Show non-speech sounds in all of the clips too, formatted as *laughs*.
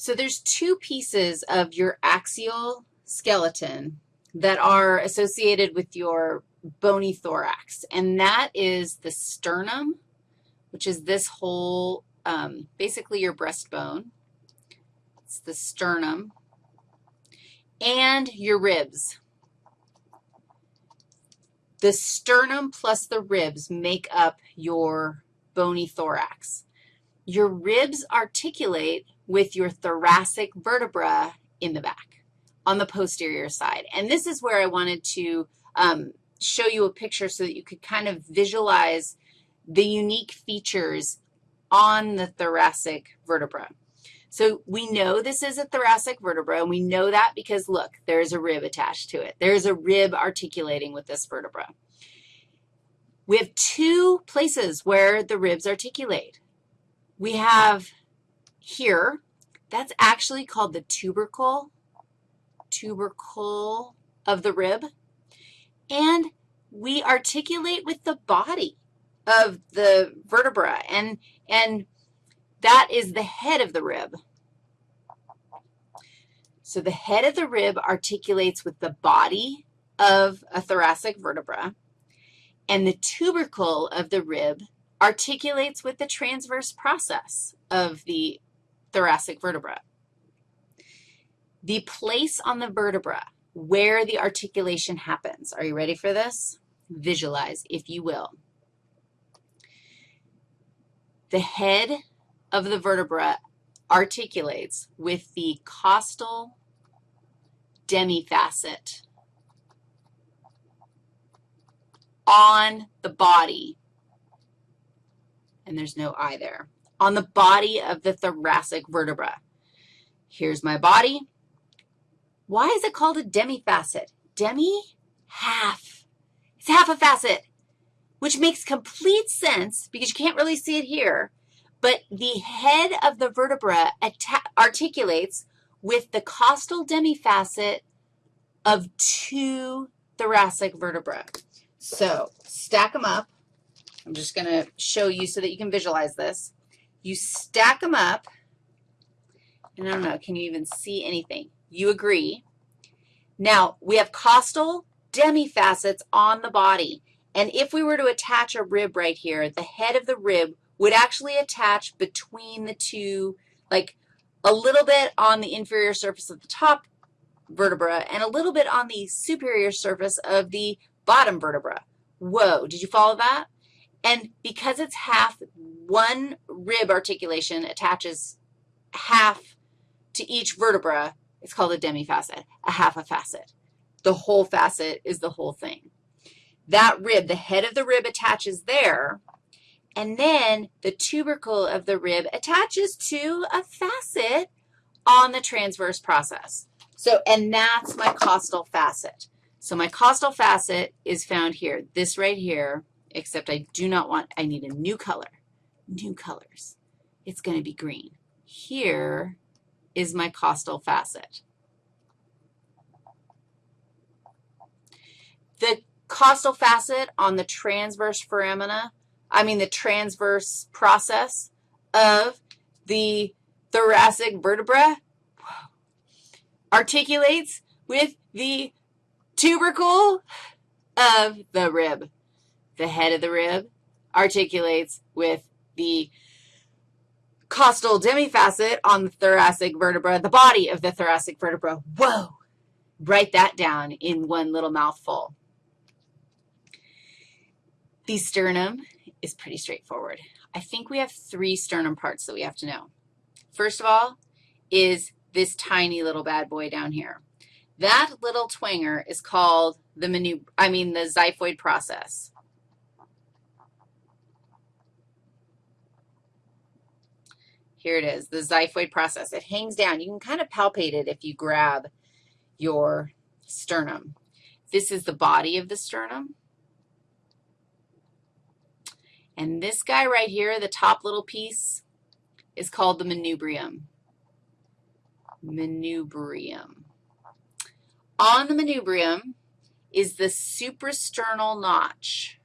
So there's two pieces of your axial skeleton that are associated with your bony thorax, and that is the sternum, which is this whole, um, basically your breastbone. It's the sternum, and your ribs. The sternum plus the ribs make up your bony thorax. Your ribs articulate with your thoracic vertebra in the back on the posterior side. And this is where I wanted to um, show you a picture so that you could kind of visualize the unique features on the thoracic vertebra. So we know this is a thoracic vertebra, and we know that because, look, there's a rib attached to it. There's a rib articulating with this vertebra. We have two places where the ribs articulate. We have here, that's actually called the tubercle, tubercle of the rib, and we articulate with the body of the vertebra, and, and that is the head of the rib. So the head of the rib articulates with the body of a thoracic vertebra, and the tubercle of the rib articulates with the transverse process of the thoracic vertebra. The place on the vertebra where the articulation happens. Are you ready for this? Visualize, if you will. The head of the vertebra articulates with the costal demifacet on the body, and there's no I there, on the body of the thoracic vertebra. Here's my body. Why is it called a demifacet? Demi, half. It's half a facet, which makes complete sense because you can't really see it here, but the head of the vertebra articulates with the costal demifacet of two thoracic vertebrae. So stack them up. I'm just going to show you so that you can visualize this. You stack them up, and I don't know, can you even see anything? You agree. Now, we have costal demifacets on the body, and if we were to attach a rib right here, the head of the rib would actually attach between the two, like a little bit on the inferior surface of the top vertebra and a little bit on the superior surface of the bottom vertebra. Whoa, did you follow that? And because it's half, one rib articulation attaches half to each vertebra, it's called a demifacet, a half a facet. The whole facet is the whole thing. That rib, the head of the rib attaches there, and then the tubercle of the rib attaches to a facet on the transverse process. So, and that's my costal facet. So my costal facet is found here, this right here, except I do not want, I need a new color, new colors. It's going to be green. Here is my costal facet. The costal facet on the transverse foramina I mean the transverse process of the thoracic vertebra articulates with the tubercle of the rib. The head of the rib articulates with the costal demifacet on the thoracic vertebra, the body of the thoracic vertebra. Whoa! Write that down in one little mouthful. The sternum is pretty straightforward. I think we have three sternum parts that we have to know. First of all is this tiny little bad boy down here. That little twanger is called the I mean the xiphoid process. Here it is, the xiphoid process. It hangs down. You can kind of palpate it if you grab your sternum. This is the body of the sternum. And this guy right here, the top little piece, is called the manubrium. Manubrium. On the manubrium is the suprasternal notch.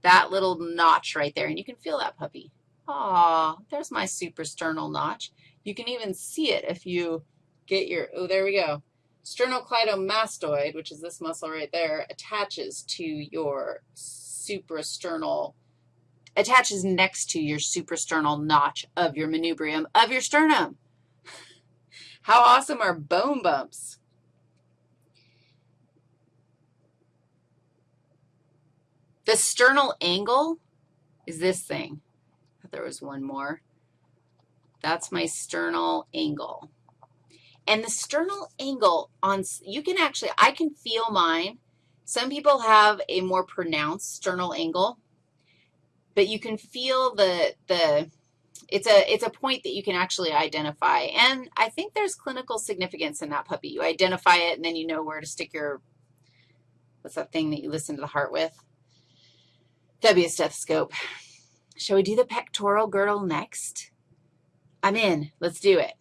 That little notch right there, and you can feel that puppy. Aw, there's my suprasternal notch. You can even see it if you get your, oh, there we go. Sternocleidomastoid, which is this muscle right there, attaches to your suprasternal, attaches next to your suprasternal notch of your manubrium of your sternum. *laughs* How awesome are bone bumps? The sternal angle is this thing. There was one more. That's my sternal angle. And the sternal angle on, you can actually, I can feel mine. Some people have a more pronounced sternal angle, but you can feel the, the, it's a, it's a point that you can actually identify. And I think there's clinical significance in that puppy. You identify it, and then you know where to stick your, what's that thing that you listen to the heart with? That'd be a stethoscope. Shall we do the pectoral girdle next? I'm in. Let's do it.